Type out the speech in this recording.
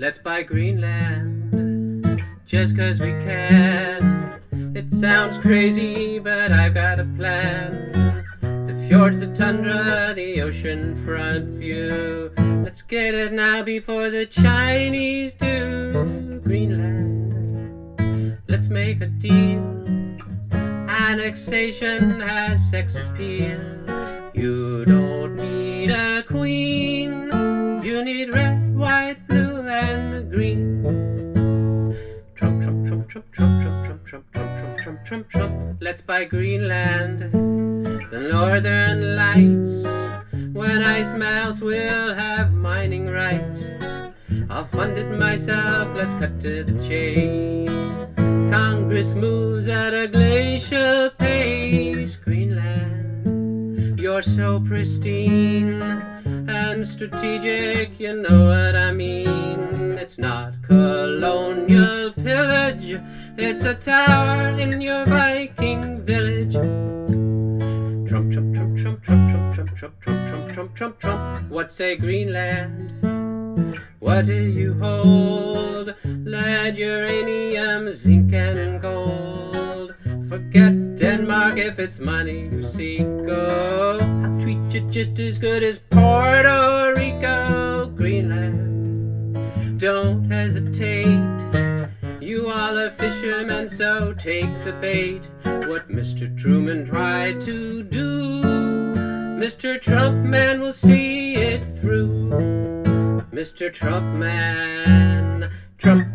Let's buy Greenland just cause we can. It sounds crazy, but I've got a plan. The fjords, the tundra, the ocean front view. Let's get it now before the Chinese do. Greenland, let's make a deal. Annexation has sex appeal. You don't green. Trump, Trump, Trump, Trump, Trump, Trump, Trump, Trump, Trump, Trump, Trump, Trump, Trump. Let's buy Greenland, the northern lights. When ice melts, we'll have mining rights. I'll fund it myself, let's cut to the chase. Congress moves at a glacial pace. Greenland, you're so pristine strategic, you know what I mean. It's not colonial pillage, it's a tower in your Viking village. Trump, Trump, Trump, Trump, Trump, Trump, Trump, Trump, Trump, Trump, Trump, Trump, Trump. What say Greenland? What do you hold? Lead, uranium, zinc, and gold. Forget Denmark if it's money you seek. Oh, I'll treat you just as good as Puerto hesitate. You are fishermen, so take the bait. What Mr. Truman tried to do, Mr. Trump man will see it through. Mr. Trump man, Trump